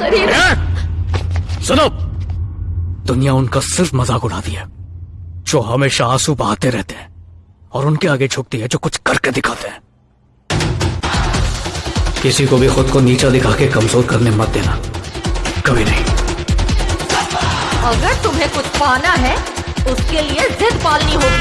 करीब। सुनो। दुनिया उनका सिर्फ़ मज़ाक उड़ाती है जो हमेशा आँसू बहाते रहते हैं और उनके आगे झुकती है जो कुछ करके दिखाते हैं। किसी को भी खुद को नीचा दिखा के कमज़ोर करने मत देना। कभी नहीं। अगर तुम्हें कुछ पाना है उसके लिए जिद पालनी होगी